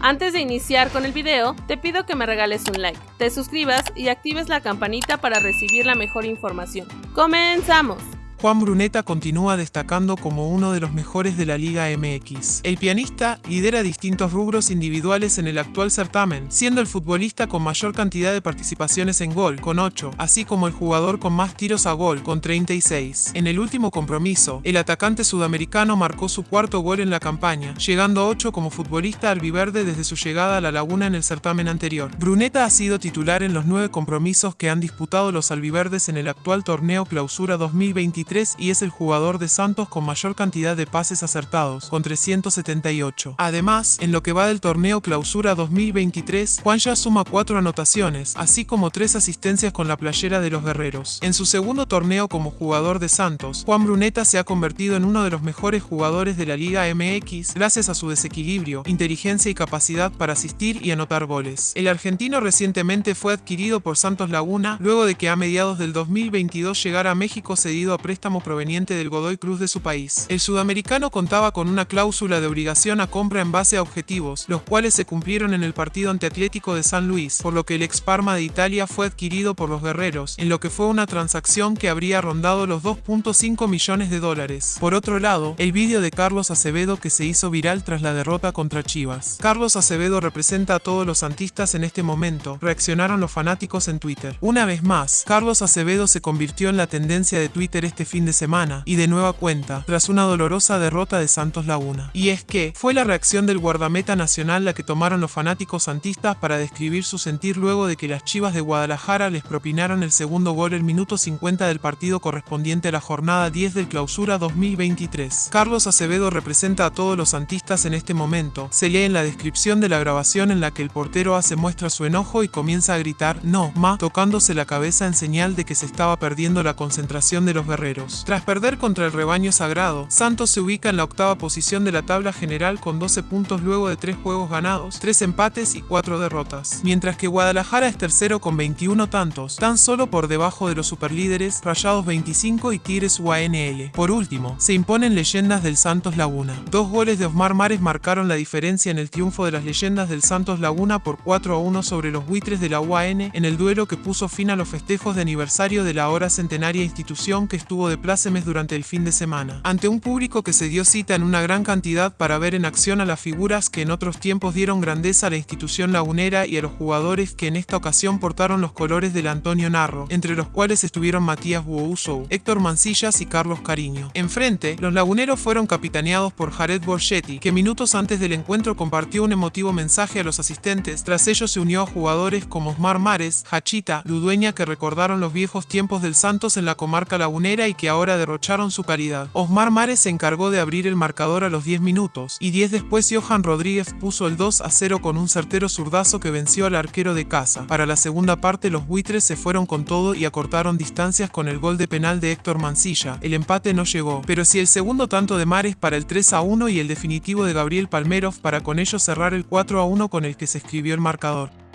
Antes de iniciar con el video, te pido que me regales un like, te suscribas y actives la campanita para recibir la mejor información. ¡Comenzamos! Juan Bruneta continúa destacando como uno de los mejores de la Liga MX. El pianista lidera distintos rubros individuales en el actual certamen, siendo el futbolista con mayor cantidad de participaciones en gol, con 8, así como el jugador con más tiros a gol, con 36. En el último compromiso, el atacante sudamericano marcó su cuarto gol en la campaña, llegando a 8 como futbolista albiverde desde su llegada a la Laguna en el certamen anterior. Bruneta ha sido titular en los nueve compromisos que han disputado los albiverdes en el actual torneo Clausura 2023 y es el jugador de Santos con mayor cantidad de pases acertados, con 378. Además, en lo que va del torneo Clausura 2023, Juan ya suma 4 anotaciones, así como 3 asistencias con la playera de los guerreros. En su segundo torneo como jugador de Santos, Juan Bruneta se ha convertido en uno de los mejores jugadores de la Liga MX gracias a su desequilibrio, inteligencia y capacidad para asistir y anotar goles. El argentino recientemente fue adquirido por Santos Laguna luego de que a mediados del 2022 llegara a México cedido a préstamo proveniente del Godoy Cruz de su país. El sudamericano contaba con una cláusula de obligación a compra en base a objetivos, los cuales se cumplieron en el partido ante Atlético de San Luis, por lo que el ex Parma de Italia fue adquirido por los guerreros, en lo que fue una transacción que habría rondado los 2.5 millones de dólares. Por otro lado, el vídeo de Carlos Acevedo que se hizo viral tras la derrota contra Chivas. Carlos Acevedo representa a todos los santistas en este momento, reaccionaron los fanáticos en Twitter. Una vez más, Carlos Acevedo se convirtió en la tendencia de Twitter este fin de semana, y de nueva cuenta, tras una dolorosa derrota de Santos Laguna. Y es que, fue la reacción del guardameta nacional la que tomaron los fanáticos santistas para describir su sentir luego de que las Chivas de Guadalajara les propinaron el segundo gol el minuto 50 del partido correspondiente a la jornada 10 del clausura 2023. Carlos Acevedo representa a todos los santistas en este momento. Se lee en la descripción de la grabación en la que el portero hace muestra su enojo y comienza a gritar no, ma, tocándose la cabeza en señal de que se estaba perdiendo la concentración de los guerreros. Tras perder contra el rebaño sagrado, Santos se ubica en la octava posición de la tabla general con 12 puntos luego de 3 juegos ganados, 3 empates y 4 derrotas, mientras que Guadalajara es tercero con 21 tantos, tan solo por debajo de los superlíderes Rayados 25 y Tigres UANL. Por último, se imponen leyendas del Santos Laguna. Dos goles de Osmar Mares marcaron la diferencia en el triunfo de las leyendas del Santos Laguna por 4 a 1 sobre los buitres de la UAN en el duelo que puso fin a los festejos de aniversario de la ahora centenaria institución que estuvo de plácemes durante el fin de semana, ante un público que se dio cita en una gran cantidad para ver en acción a las figuras que en otros tiempos dieron grandeza a la institución lagunera y a los jugadores que en esta ocasión portaron los colores del Antonio Narro, entre los cuales estuvieron Matías Buousou, Héctor Mancillas y Carlos Cariño. Enfrente, los laguneros fueron capitaneados por Jared Borgetti, que minutos antes del encuentro compartió un emotivo mensaje a los asistentes, tras ello se unió a jugadores como Osmar Mares, Hachita, Ludueña que recordaron los viejos tiempos del Santos en la comarca lagunera y que ahora derrocharon su caridad. Osmar Mares se encargó de abrir el marcador a los 10 minutos, y 10 después Johan Rodríguez puso el 2 a 0 con un certero zurdazo que venció al arquero de casa. Para la segunda parte los buitres se fueron con todo y acortaron distancias con el gol de penal de Héctor Mancilla. El empate no llegó, pero si el segundo tanto de Mares para el 3 a 1 y el definitivo de Gabriel Palmerov para con ello cerrar el 4 a 1 con el que se escribió el marcador.